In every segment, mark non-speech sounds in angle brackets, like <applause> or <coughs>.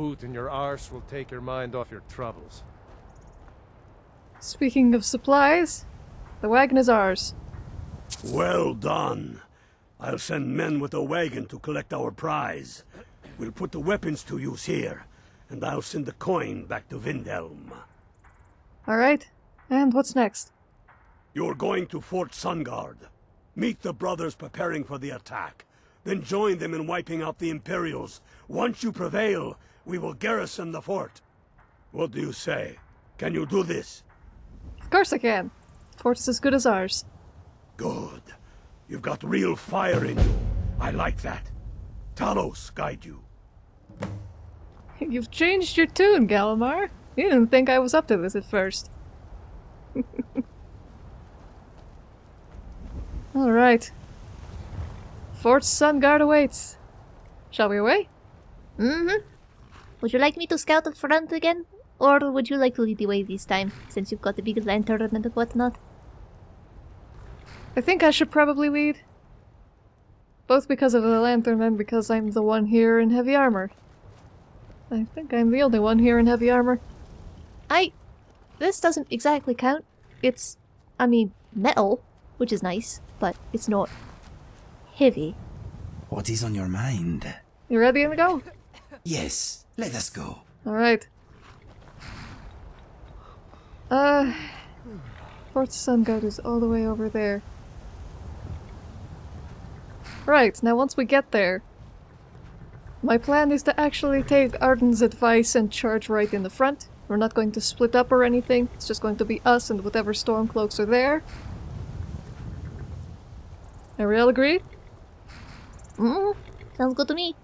boot in your arse will take your mind off your troubles. Speaking of supplies, the wagon is ours. Well done. I'll send men with a wagon to collect our prize. We'll put the weapons to use here, and I'll send the coin back to Windhelm. Alright, and what's next? You're going to Fort Sungard. Meet the brothers preparing for the attack. Then join them in wiping out the Imperials. Once you prevail, we will garrison the fort. What do you say? Can you do this? Of course I can. Fort is as good as ours. Good. You've got real fire in you. I like that. Talos guide you. <laughs> You've changed your tune, Gallimar. You didn't think I was up to this at first. <laughs> Alright. Fort Sungard awaits. Shall we away? Mm-hmm. Would you like me to scout the front again? Or would you like to lead the way this time, since you've got the big lantern and whatnot? I think I should probably lead. Both because of the lantern and because I'm the one here in heavy armor. I think I'm the only one here in heavy armor. I... This doesn't exactly count. It's... I mean, metal, which is nice, but it's not... heavy. What is on your mind? You ready to go? Yes, let us go. Alright. Uh... Fort Sungard is all the way over there. Right, now once we get there, my plan is to actually take Arden's advice and charge right in the front. We're not going to split up or anything, it's just going to be us and whatever Stormcloaks are there. Are we all agreed? Mm, sounds good to me.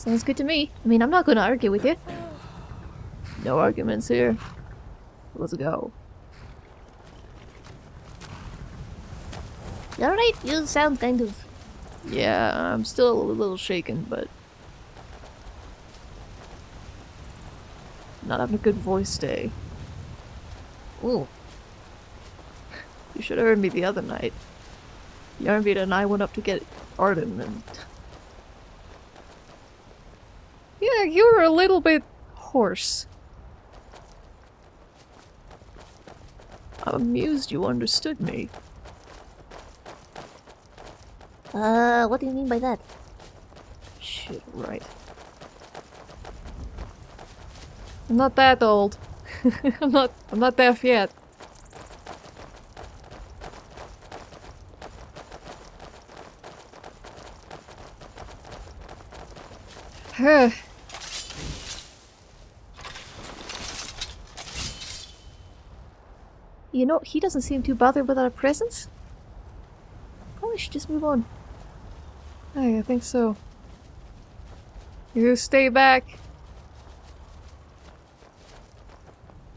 Sounds good to me. I mean, I'm not gonna argue with you. No arguments here. Let's go. Alright? You sound kind of... Yeah, I'm still a little shaken, but... Not having a good voice day. Ooh. You should have heard me the other night. Yarnbeat and I went up to get Arden and... Yeah, you were a little bit hoarse. I'm amused you understood me. Uh, what do you mean by that? Shit, right. I'm not that old. <laughs> I'm not I'm not deaf yet. <sighs> Huh. You know, he doesn't seem too bothered with our presence. Probably should just move on. Hey, I think so. You stay back.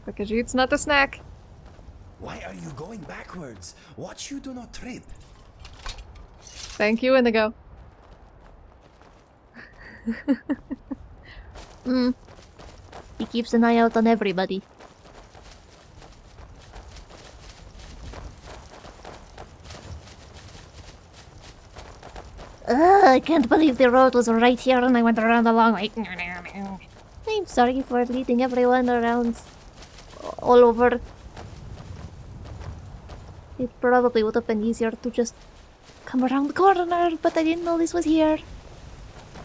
Because it's not a snack. Why are you going backwards? Watch you do not trip. Thank you, Inigo. <laughs> Hmm. He keeps an eye out on everybody. Ugh, I can't believe the road was right here and I went around the long way. I'm sorry for leading everyone around all over. It probably would have been easier to just come around the corner, but I didn't know this was here.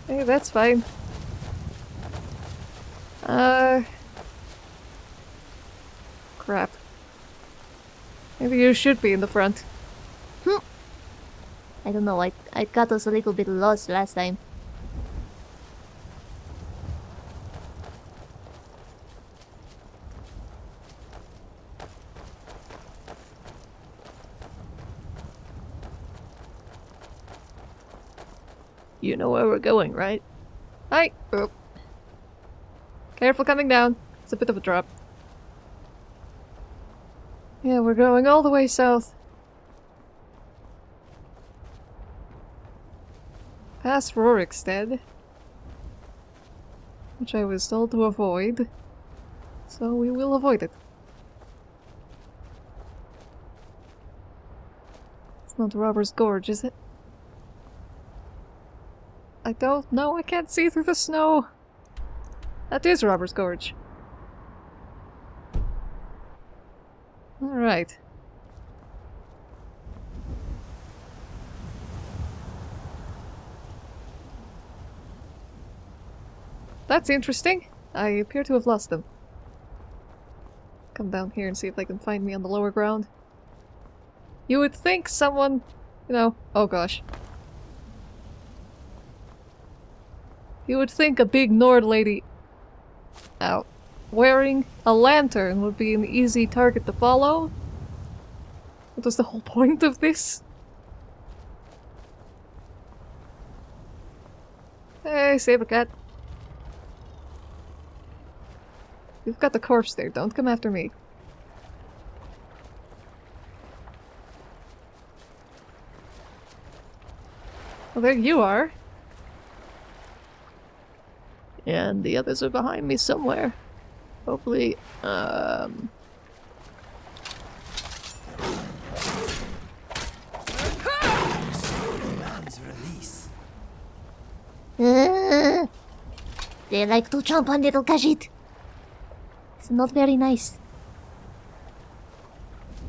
Hey, that's fine. Uh... Crap. Maybe you should be in the front. I don't know, I, I got us a little bit lost last time. You know where we're going, right? Hi! Oh. Careful coming down. It's a bit of a drop. Yeah, we're going all the way south. Past Rorikstead. Which I was told to avoid. So we will avoid it. It's not Robber's Gorge, is it? I don't know. I can't see through the snow. That is Robber's Gorge. Alright. That's interesting. I appear to have lost them. Come down here and see if they can find me on the lower ground. You would think someone, you know, oh gosh. You would think a big Nord lady out wearing a lantern would be an easy target to follow. What was the whole <laughs> point of this? Hey, Saber Cat. You've got the corpse there, don't come after me. Well, there you are. And the others are behind me somewhere. Hopefully, um... <laughs> They like to jump on little Khajiit. It's not very nice.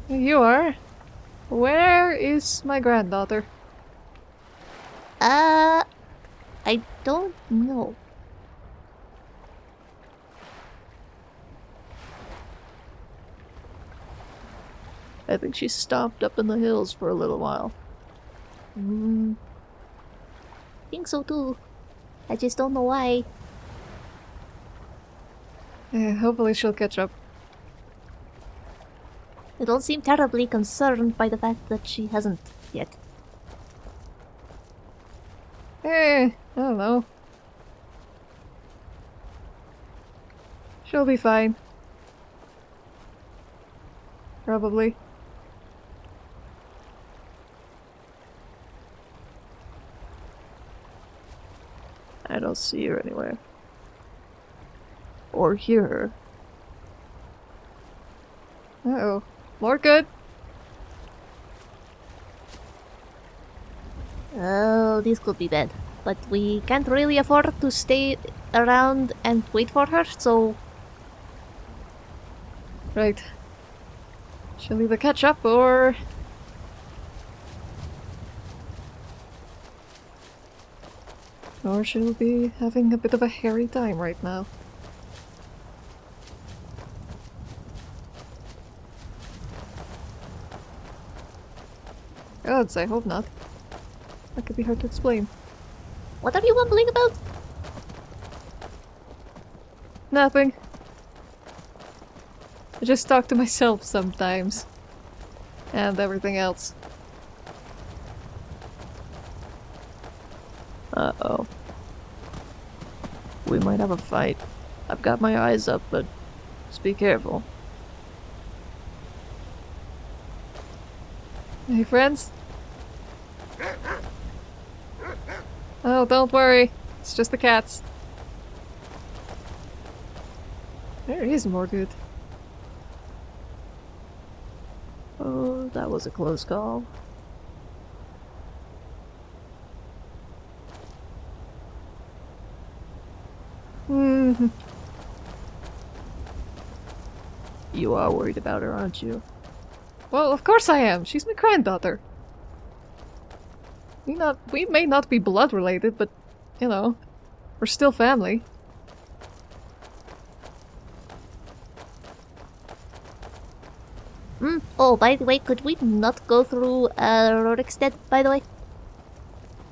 You are. Where is my granddaughter? Uh, I don't know. I think she stopped up in the hills for a little while. Mm, think so too. I just don't know why. Yeah, hopefully she'll catch up. I don't seem terribly concerned by the fact that she hasn't yet. Eh, I don't know. She'll be fine. Probably. I don't see her anywhere. Or hear her. Uh oh. More good. Oh, this could be bad. But we can't really afford to stay around and wait for her, so Right. She'll either catch up or... Or she'll be having a bit of a hairy time right now. Gods, I hope not. That could be hard to explain. what are you mumbling about? Nothing. I just talk to myself sometimes. And everything else. Uh-oh. We might have a fight. I've got my eyes up, but just be careful. Hey, friends? Oh, don't worry. It's just the cats. There is more good. Oh, that was a close call. Hmm. You are worried about her, aren't you? Well, of course I am. She's my granddaughter. We not we may not be blood related, but you know, we're still family. Mm. Oh, by the way, could we not go through uh, Rorikstead, by the way?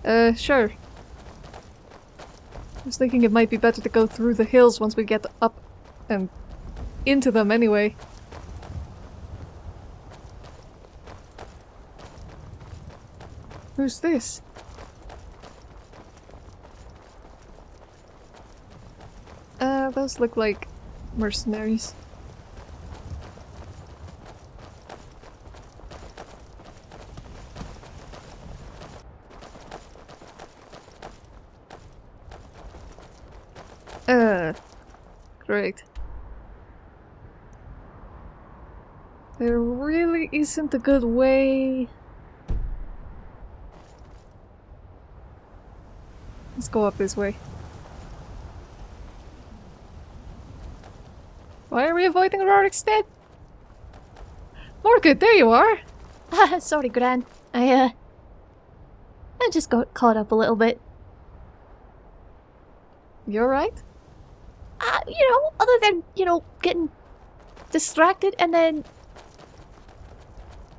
Uh, sure. I was thinking it might be better to go through the hills once we get up and into them anyway. Who's this? Uh, those look like mercenaries. Uh, great. There really isn't a good way Let's go up this way. Why are we avoiding Rorikstead? Morgoth, there you are! <laughs> Sorry, Gran. I, uh... I just got caught up a little bit. You alright? Uh, you know, other than, you know, getting distracted and then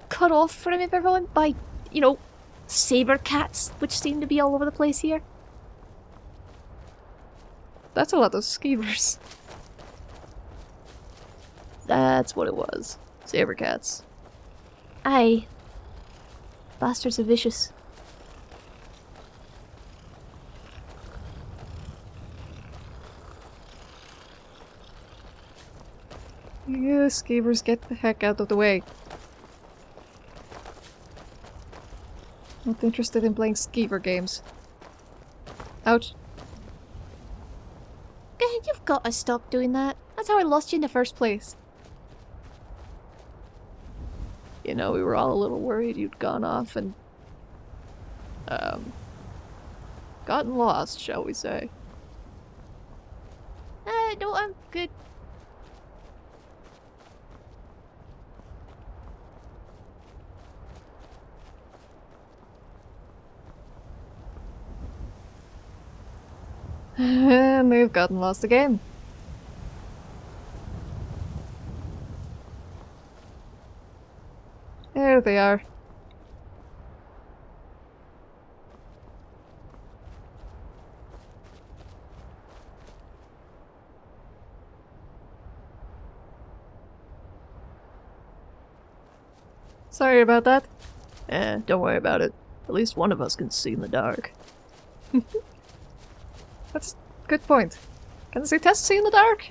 cut off from everyone by, you know, saber cats, which seem to be all over the place here. That's a lot of skeevers. That's what it was. Saber cats. Aye. Bastards are vicious. You skeevers, get the heck out of the way. Not interested in playing skeever games. Ouch. Eh, You've got to stop doing that. That's how I lost you in the first place. You know, we were all a little worried you'd gone off and... Um... Gotten lost, shall we say. Uh, no, I'm good. And we've gotten lost again. There they are. Sorry about that. Eh, don't worry about it. At least one of us can see in the dark. <laughs> That's a good point. Can the test see in the dark?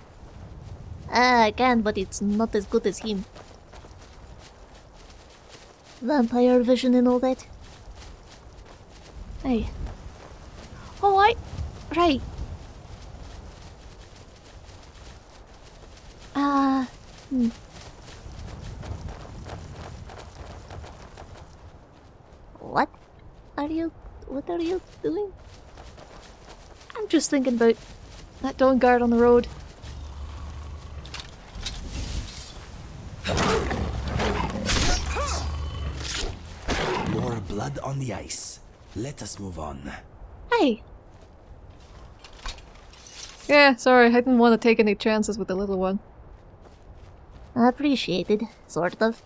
Ah, I can, but it's not as good as him. Vampire vision and all that. Hey. Oh, I... Right. Ah, hmm. What are you... What are you doing? I'm just thinking about that Dawnguard on the road. More blood on the ice. Let us move on. Hey, Yeah, sorry, I didn't want to take any chances with the little one. appreciated, sort of.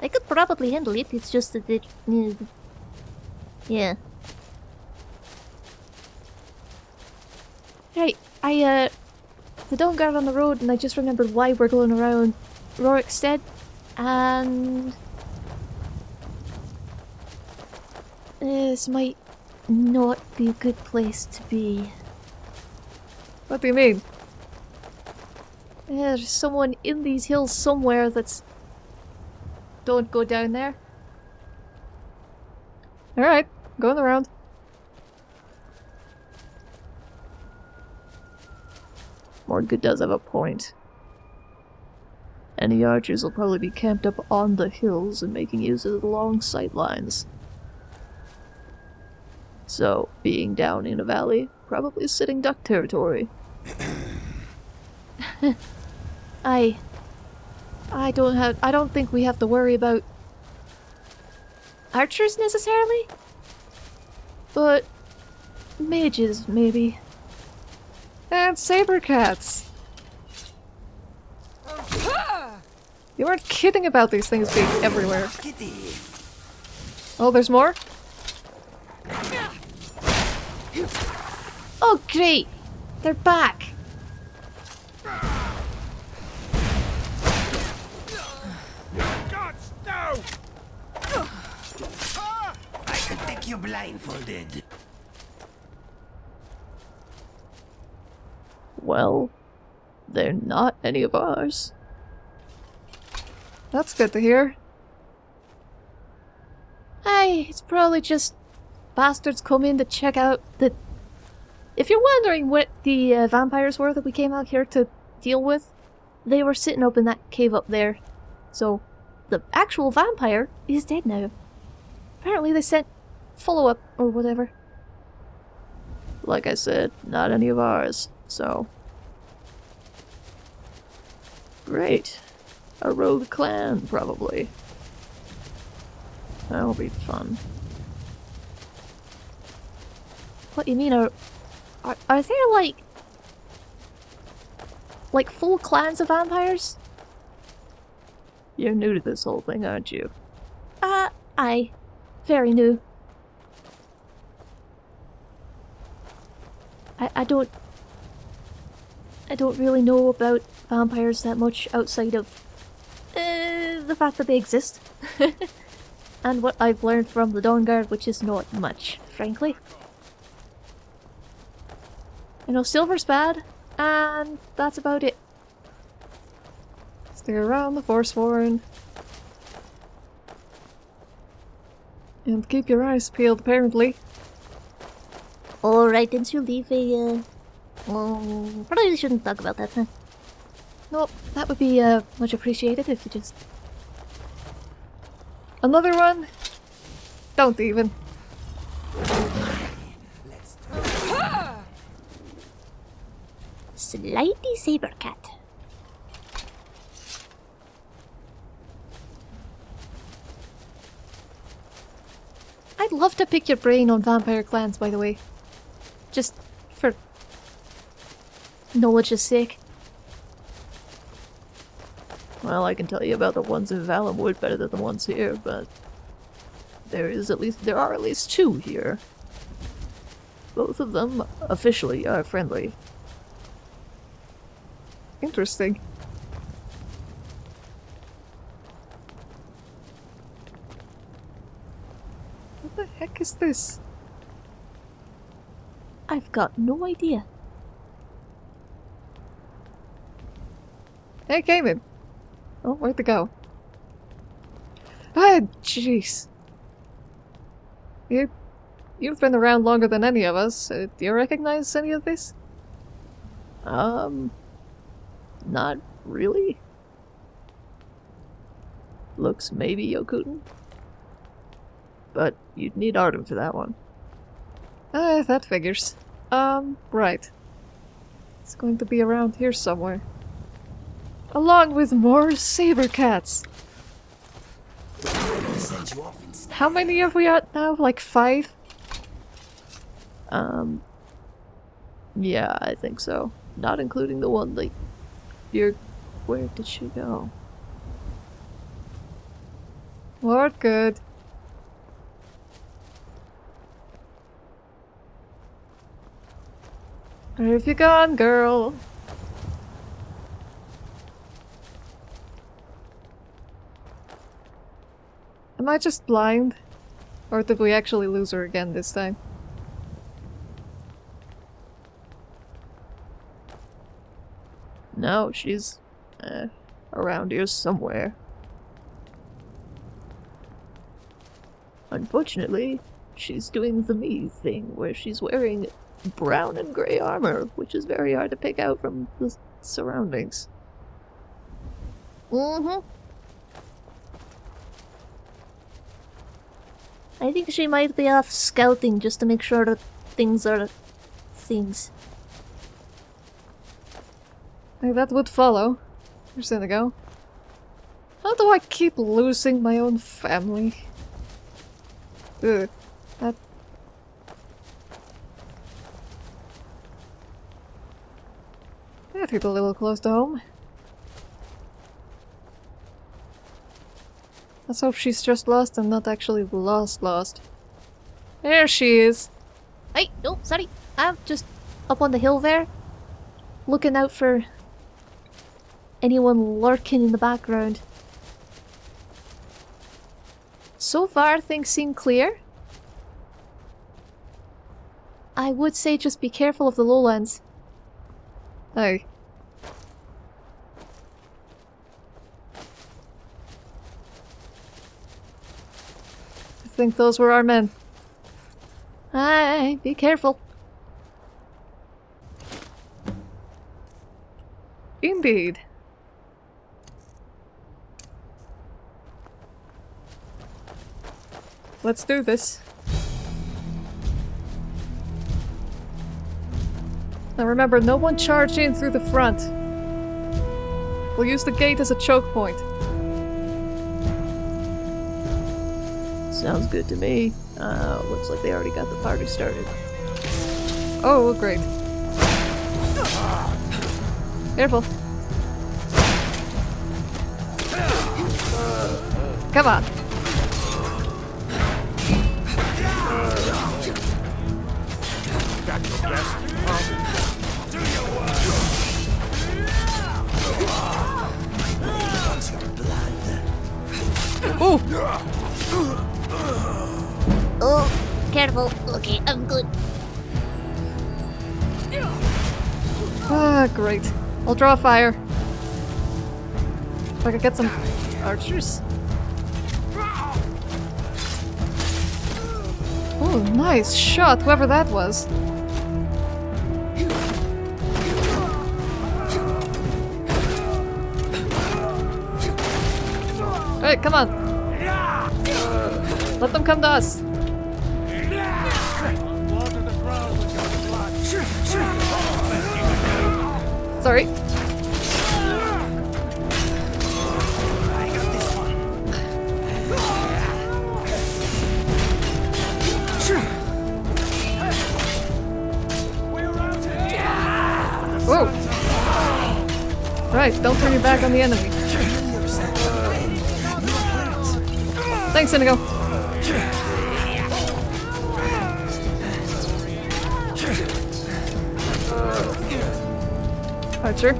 I could probably handle it, it's just that it... uh, Yeah. Right, I, uh... The Dawnguard on the road, and I just remembered why we're going around Rorikstead, and... This might not be a good place to be. What do you mean? There's someone in these hills somewhere that's... Don't go down there. Alright, going around. Morgoth does have a point. Any archers will probably be camped up on the hills and making use of the long sight lines. So, being down in a valley, probably sitting duck territory. <coughs> I... I don't have... I don't think we have to worry about... Archers, necessarily? But... Mages, maybe. And saber cats! You weren't kidding about these things being everywhere. Oh, there's more? Oh, great! They're back! Gods, no! I could take you blindfolded. Well, they're not any of ours. That's good to hear. Hey, it's probably just bastards come in to check out the... If you're wondering what the uh, vampires were that we came out here to deal with, they were sitting up in that cave up there. So, the actual vampire is dead now. Apparently they sent follow-up or whatever. like I said, not any of ours, so. Great. A rogue clan, probably. That'll be fun. What do you mean, are, are, are there like... Like full clans of vampires? You're new to this whole thing, aren't you? Uh, I. Very new. I, I don't... I don't really know about vampires that much outside of uh, the fact that they exist. <laughs> and what I've learned from the Dawnguard, which is not much, frankly. You know, silver's bad, and that's about it. Stay around the Forsworn. And keep your eyes peeled, apparently. Alright, didn't you leave a, uh... Probably shouldn't talk about that, huh? No, that would be, uh, much appreciated if you just... Another one? Don't even. Slightly saber cat. I'd love to pick your brain on vampire clans, by the way. Just for is sick. Well, I can tell you about the ones in Valenwood better than the ones here, but there is at least there are at least two here. Both of them officially are friendly. Interesting. What the heck is this? I've got no idea. Hey, Cayman! Oh, where'd they go? Ah, jeez. You, you've been around longer than any of us. Uh, do you recognize any of this? Um, not really. Looks maybe Yokudan. But you'd need Artem for that one. Ah, that figures. Um, right. It's going to be around here somewhere. Along with more saber cats. How many have we got now? Like five? Um. Yeah, I think so. Not including the one like. You're. Where did she go? Lord, good. Where have you gone, girl? Am I just blind? Or did we actually lose her again this time? No, she's uh, around here somewhere. Unfortunately, she's doing the me thing where she's wearing brown and grey armor, which is very hard to pick out from the surroundings. Mm-hmm. I think she might be off scouting just to make sure that things are things. That would follow. Where's Indigo? How do I keep losing my own family? Ugh. That... That hit a little close to home. Let's hope she's just lost and not actually lost lost. There she is! Hey, no, sorry. I'm just up on the hill there. Looking out for anyone lurking in the background. So far, things seem clear. I would say just be careful of the lowlands. Hey. Think those were our men. Aye, be careful. Indeed. Let's do this. Now remember, no one charge in through the front. We'll use the gate as a choke point. Sounds good to me. Uh, looks like they already got the party started. Oh, great. Careful. Come on. Ooh! Careful. Okay, I'm good. Ah, great. I'll draw fire. If I could get some archers. Oh, nice shot, whoever that was. Alright, come on. Let them come to us. Sorry. Right, don't turn your back on the enemy. Thanks, Inigo. Archer.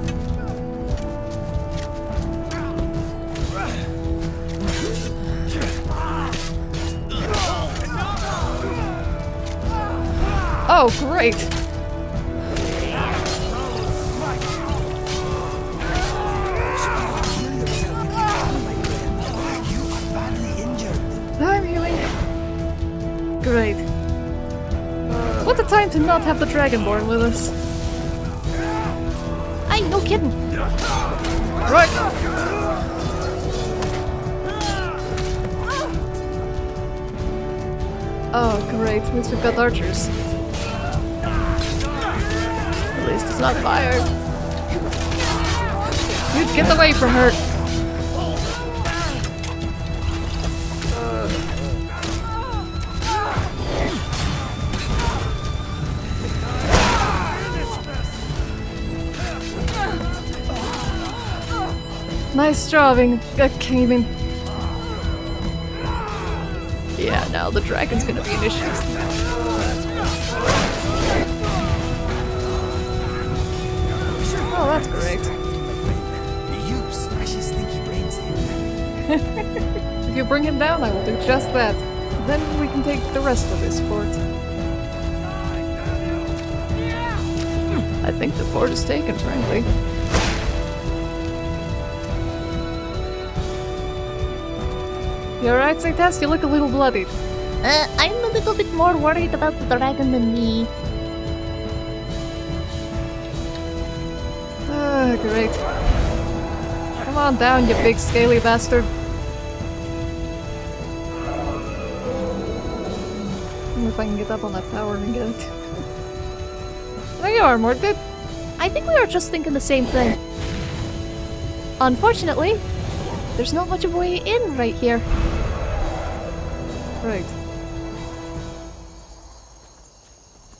Oh, great! I'm healing. Great. What a time to not have the Dragonborn with us. Kidding. Right! Oh, great. Means we've got archers. At least it's not fire. Dude, get away from her! Nice drawing, uh, Cayman. Yeah, now the dragon's gonna be an issue. Oh, that's great. You smash his <laughs> stinky brains in. If you bring him down, I will do just that. Then we can take the rest of this fort. I think the fort is taken, frankly. You alright, Zaytas? You look a little bloodied. Uh, I'm a little bit more worried about the dragon than me. Ah, great. Come on down, you big scaly bastard. wonder if I can get up on that tower and get it. <laughs> there you are, Mordred. I think we were just thinking the same thing. Unfortunately, there's not much of a way in right here. Right.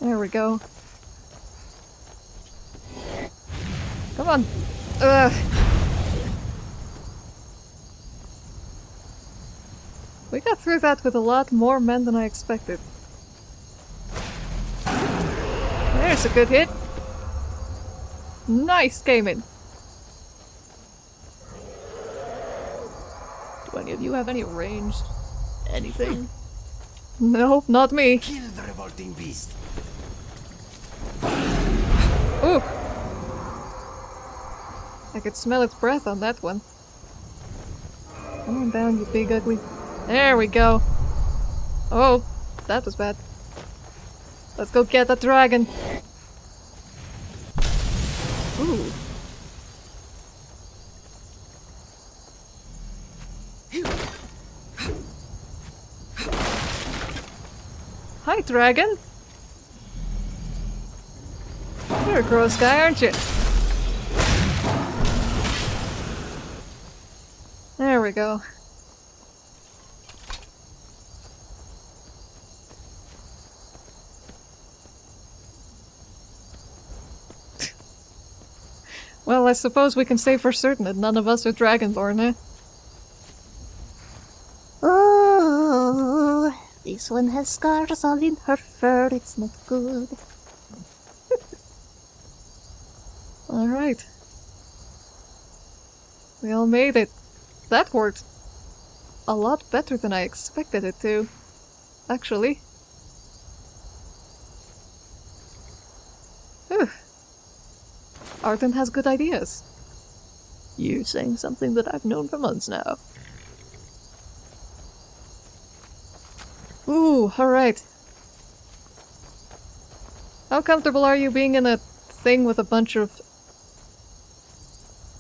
There we go. Come on. Ugh. We got through that with a lot more men than I expected. There's a good hit. Nice, gaming. Do any of you have any ranged anything? No, not me. Kill the revolting beast. Ooh. I could smell its breath on that one. Come on down, you big ugly. There we go. Oh, that was bad. Let's go get that dragon. Ooh. Hi, dragon. You're a gross guy, aren't you? There we go. <laughs> well, I suppose we can say for certain that none of us are Dragonborn, eh? Oh, this one has scars all in her fur. It's not good. <laughs> Alright. We all made it. That worked a lot better than I expected it to. Actually. Whew. Has good ideas. You're saying something that I've known for months now. Alright. How comfortable are you being in a thing with a bunch of...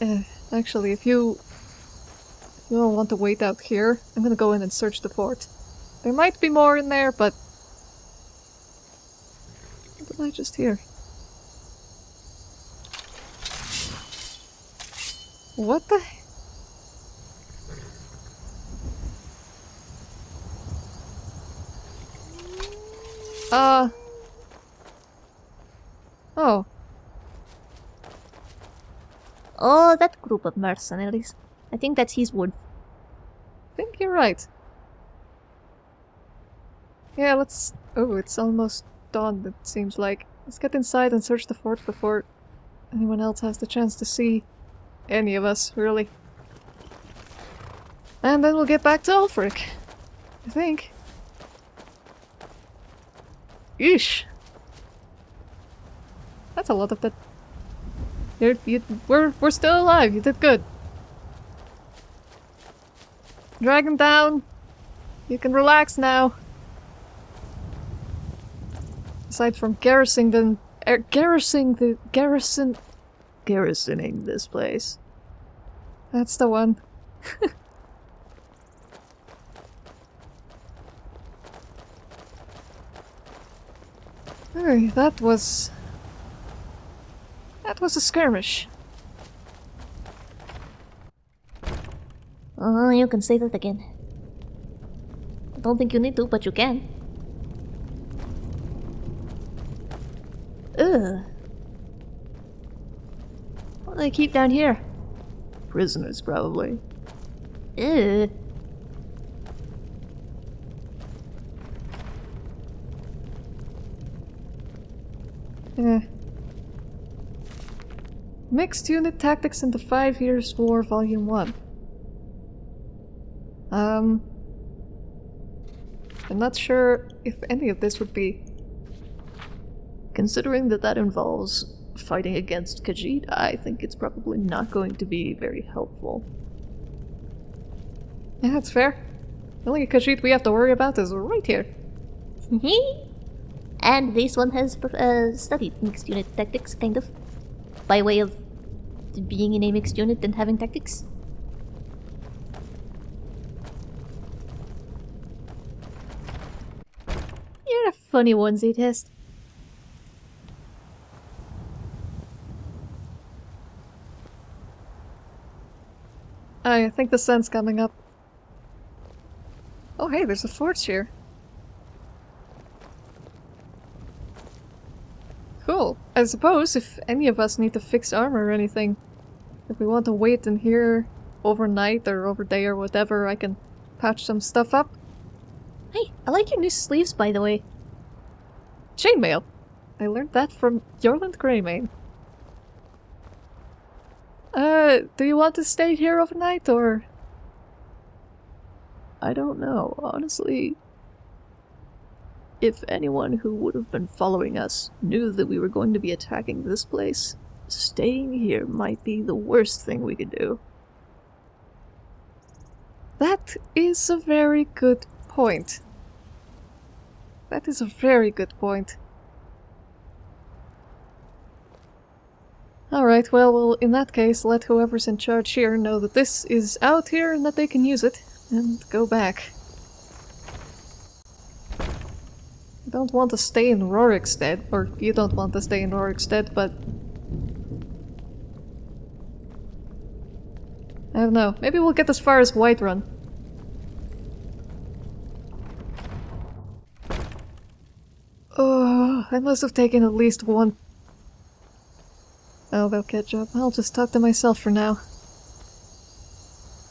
Uh, actually, if you... If you don't want to wait out here, I'm gonna go in and search the fort. There might be more in there, but... What did I just hear? What the... Uh... Oh, Oh, that group of mercenaries. I think that's his wood. I think you're right. Yeah, let's... Oh, it's almost dawn, it seems like. Let's get inside and search the fort before anyone else has the chance to see any of us, really. And then we'll get back to Ulfric. I think. Eesh. That's a lot of that. You're, you, we're, we're still alive. You did good. Drag him down. You can relax now. Aside from garrisoning the... Er, garrisoning the... Garrison... Garrisoning this place. That's the one. <laughs> That was... That was a skirmish. Oh, you can say that again. I don't think you need to, but you can. Ugh. What do they keep down here? Prisoners, probably. Ugh. Eh. Mixed Unit Tactics in the Five Years' War, Volume 1. Um... I'm not sure if any of this would be... Considering that that involves fighting against Khajiit, I think it's probably not going to be very helpful. Yeah, that's fair. The only Khajiit we have to worry about is right here. and this one has uh, studied mixed unit tactics, kind of. By way of being in a mixed unit and having tactics. You're a funny one, Z-Test. I think the sun's coming up. Oh hey, there's a fort here. Cool. I suppose if any of us need to fix armor or anything, if we want to wait in here overnight or over day or whatever, I can patch some stuff up. Hey, I like your new sleeves, by the way. Chainmail! I learned that from Eorlund Gray-Mane. Uh, do you want to stay here overnight, or...? I don't know, honestly. If anyone who would have been following us knew that we were going to be attacking this place, staying here might be the worst thing we could do. That is a very good point. That is a very good point. Alright, well, well, in that case, let whoever's in charge here know that this is out here and that they can use it, and go back. I don't want to stay in Rorikstead, or you don't want to stay in Rorikstead, but... I don't know. Maybe we'll get as far as Whiterun. Oh, I must have taken at least one. Oh, they'll catch up. I'll just talk to myself for now.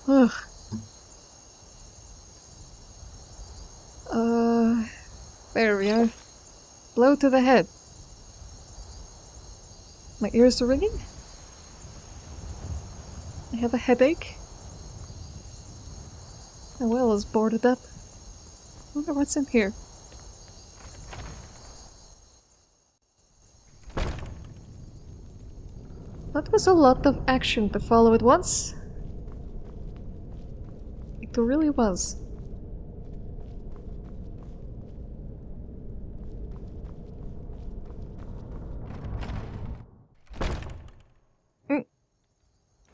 Ugh. Uh, there we are. Blow to the head. My ears are ringing? I have a headache. My well is boarded up. wonder what's in here. That was a lot of action to follow at once. It really was.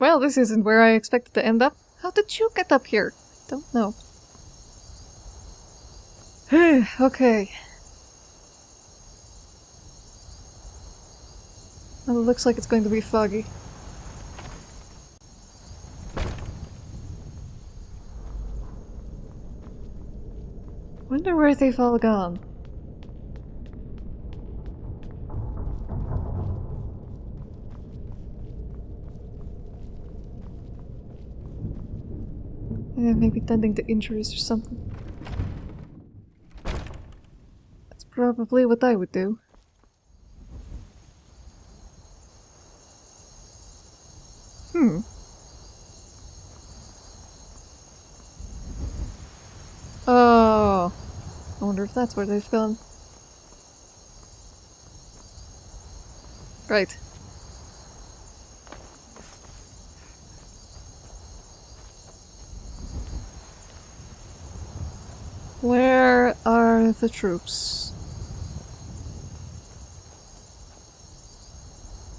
Well, this isn't where I expected to end up. How did you get up here? Don't know. <sighs> okay. Well, it looks like it's going to be foggy. Wonder where they've all gone. Maybe tending to injuries or something. That's probably what I would do. Hmm. Oh. I wonder if that's where they've gone. Right. Where are the troops?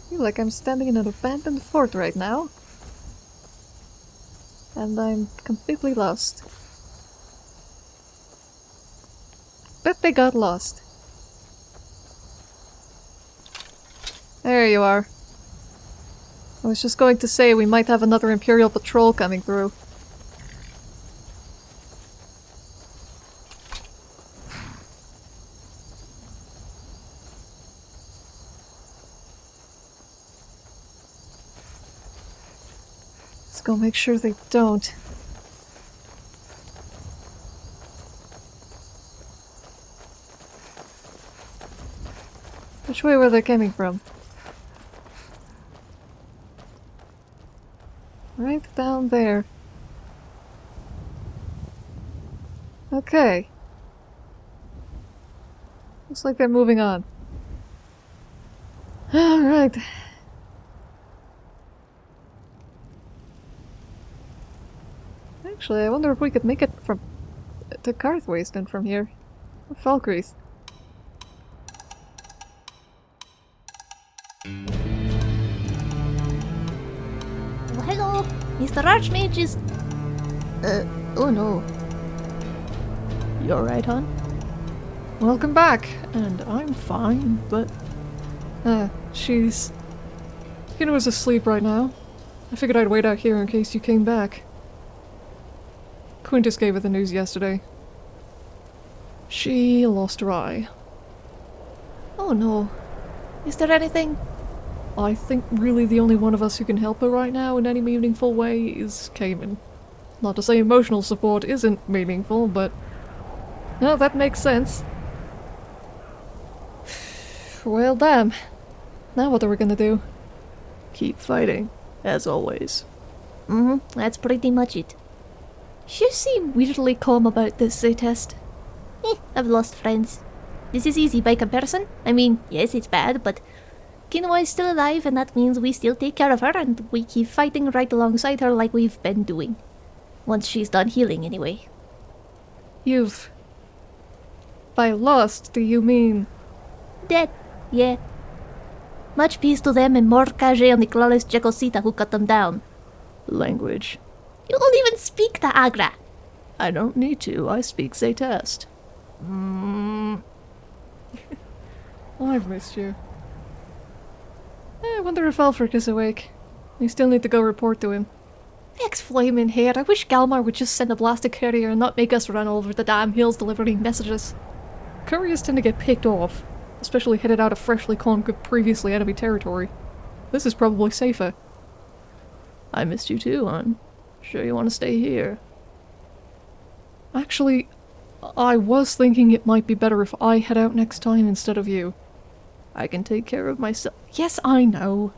I feel like I'm standing in an abandoned fort right now. And I'm completely lost. But they got lost. There you are. I was just going to say we might have another Imperial patrol coming through. Let's go make sure they don't. Which way were they coming from? Right down there. Okay. Looks like they're moving on. <gasps> Alright. Actually, I wonder if we could make it from to Karthwasten from here. Falkreath. Oh, hello! Mr. Archmage is... Uh, oh no. You alright, hon? Welcome back! And I'm fine, but... Uh, she's... Kina was asleep right now. I figured I'd wait out here in case you came back. Quintus gave her the news yesterday. She lost her eye. Oh no. Is there anything? I think really the only one of us who can help her right now in any meaningful way is Cayman. Not to say emotional support isn't meaningful, but... No, that makes sense. <sighs> well, damn. Now what are we gonna do? Keep fighting, as always. Mm-hmm, that's pretty much it. You seem weirdly calm about this, Zaytest. Eh, I've lost friends. This is easy by comparison. I mean, yes, it's bad, but Kinua is still alive, and that means we still take care of her, and we keep fighting right alongside her like we've been doing. Once she's done healing, anyway. You've... By lost, do you mean... Dead, yeah. Much peace to them and more Kage on the clawless Jekosita who cut them down. Language. You don't even speak the Agra. I don't need to, I speak Zaytest. Mm. <laughs> I've missed you. Eh, I wonder if Ulfric is awake. We still need to go report to him. Ex flaming hair. I wish Galmar would just send a blasted courier and not make us run over the damn hills delivering messages. Couriers tend to get picked off, especially headed out of freshly conquered previously enemy territory. This is probably safer. I missed you too, hon. Sure you want to stay here? Actually, I was thinking it might be better if I head out next time instead of you. I can take care of myself. Yes, I know.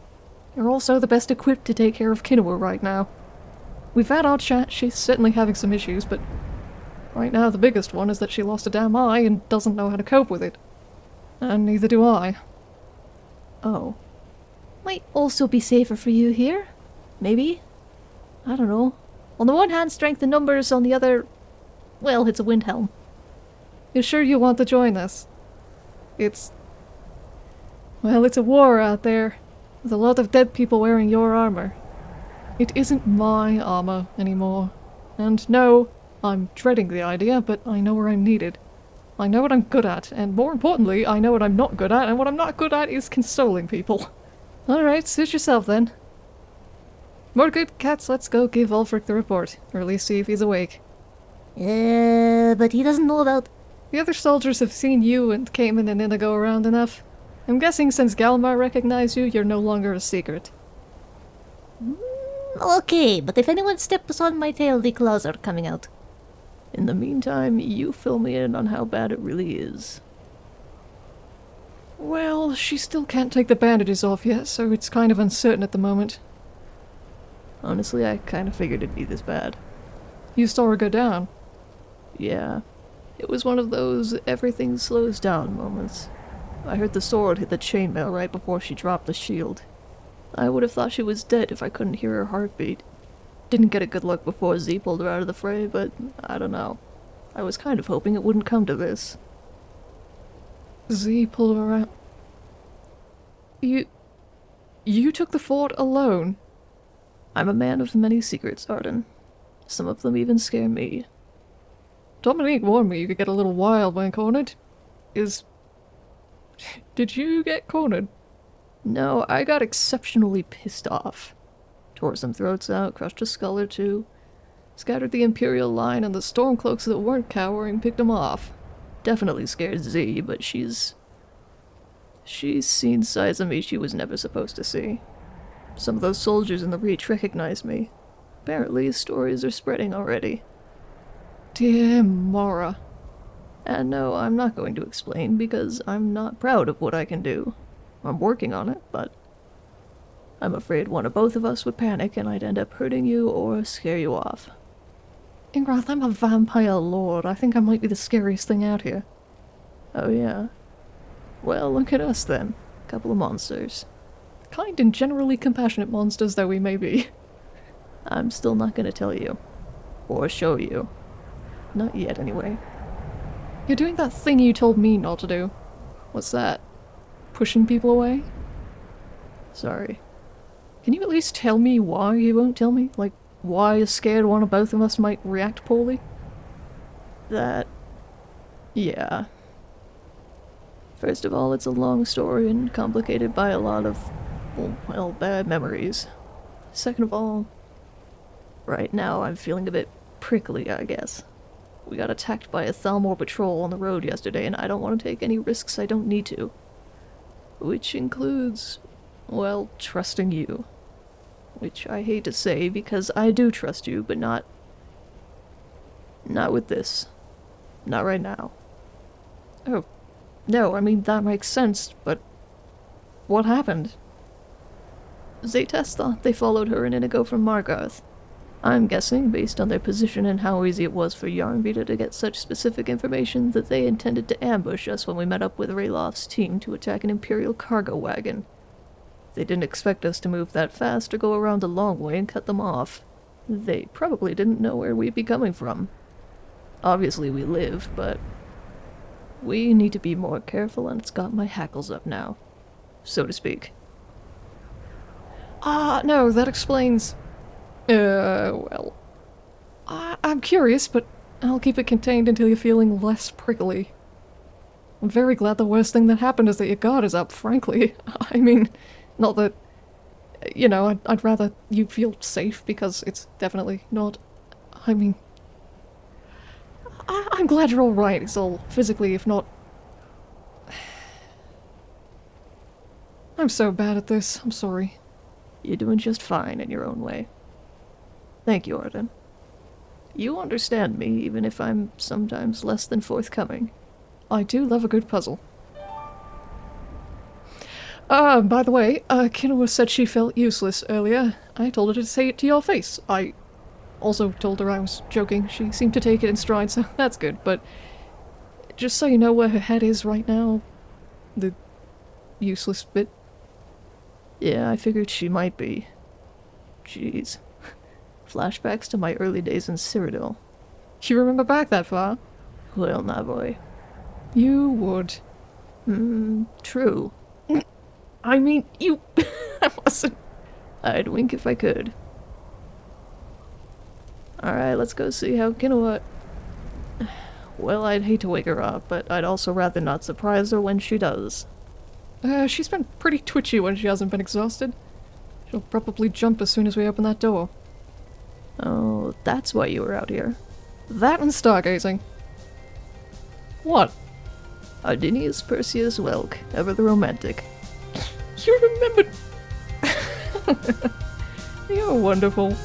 You're also the best equipped to take care of Kinoa right now. We've had our chat, she's certainly having some issues, but right now the biggest one is that she lost a damn eye and doesn't know how to cope with it. And neither do I. Oh. Might also be safer for you here. Maybe. I don't know. On the one hand, strength in numbers, on the other... Well, it's a Windhelm. You sure you want to join us? It's... Well, it's a war out there, with a lot of dead people wearing your armor. It isn't my armor anymore. And no, I'm dreading the idea, but I know where I'm needed. I know what I'm good at, and more importantly, I know what I'm not good at, and what I'm not good at is consoling people. Alright, suit yourself then. More good cats, let's go give Ulfric the report, or at least see if he's awake. Uh, but he doesn't know about... The other soldiers have seen you and Cayman and Inigo around enough. I'm guessing since Galmar recognized you, you're no longer a secret. Okay, but if anyone steps on my tail, the claws are coming out. In the meantime, you fill me in on how bad it really is. Well, she still can't take the bandages off yet, so it's kind of uncertain at the moment. Honestly, I kind of figured it'd be this bad. You saw her go down. Yeah. It was one of those everything slows down moments. I heard the sword hit the chainmail right before she dropped the shield. I would have thought she was dead if I couldn't hear her heartbeat. Didn't get a good look before Z pulled her out of the fray, but I don't know. I was kind of hoping it wouldn't come to this. Z pulled her out. You... You took the fort alone? I'm a man of many secrets, Arden. Some of them even scare me. Dominique warned me you could get a little wild when cornered. Is... Did you get cornered? No, I got exceptionally pissed off. Tore some throats out, crushed a skull or two, scattered the Imperial line, and the Stormcloaks that weren't cowering picked them off. Definitely scared Z, but she's... She's seen sides of me she was never supposed to see. Some of those soldiers in the Reach recognize me. Apparently, stories are spreading already. Dear Mora. And no, I'm not going to explain because I'm not proud of what I can do. I'm working on it, but I'm afraid one or both of us would panic and I'd end up hurting you or scare you off. Ingrath, I'm a vampire lord. I think I might be the scariest thing out here. Oh yeah? Well, look at us then. A couple of monsters. Kind and generally compassionate monsters though we may be. <laughs> I'm still not gonna tell you. Or show you. Not yet, anyway. You're doing that thing you told me not to do. What's that? Pushing people away? Sorry. Can you at least tell me why you won't tell me? Like, why you're scared one or both of us might react poorly? That... yeah. First of all, it's a long story and complicated by a lot of, well, bad memories. Second of all, right now I'm feeling a bit prickly, I guess. We got attacked by a Thalmor patrol on the road yesterday, and I don't want to take any risks I don't need to. Which includes, well, trusting you. Which I hate to say because I do trust you, but not. Not with this. Not right now. Oh. No, I mean, that makes sense, but. What happened? Thought they followed her and Inigo from Markarth. I'm guessing, based on their position and how easy it was for Yarnvita to get such specific information, that they intended to ambush us when we met up with Ralof's team to attack an Imperial cargo wagon. They didn't expect us to move that fast or go around a long way and cut them off. They probably didn't know where we'd be coming from. Obviously we live, but... We need to be more careful and it's got my hackles up now. So to speak. Ah, no, that explains... Uh, well... I I'm curious, but I'll keep it contained until you're feeling less prickly. I'm very glad the worst thing that happened is that your guard is up, frankly. <laughs> I mean, not that. You know, I'd, I'd rather you feel safe because it's definitely not. I mean. I, I'm glad you're alright, it's all physically, if not. <sighs> I'm so bad at this, I'm sorry. You're doing just fine in your own way. Thank you, Arden. You understand me, even if I'm sometimes less than forthcoming. I do love a good puzzle. Uh, by the way, uh, Kinoa said she felt useless earlier. I told her to say it to your face. I also told her I was joking. She seemed to take it in stride, so <laughs> that's good, but just so you know where her head is right now, the useless bit. Yeah, I figured she might be. Jeez. <laughs> Flashbacks to my early days in Cyrodiil. You remember back that far? Well, now, boy. You would. Hmm, true. I mean, you. <laughs> I wasn't. I'd wink if I could. Alright, let's go see how Kinoa. <sighs> Well, I'd hate to wake her up, but I'd also rather not surprise her when she does. Uh, she's been pretty twitchy when she hasn't been exhausted. She'll probably jump as soon as we open that door. Oh, that's why you were out here. That and stargazing. What? Ardinius Perseus Welk, ever the romantic. You remembered. <laughs> You're wonderful.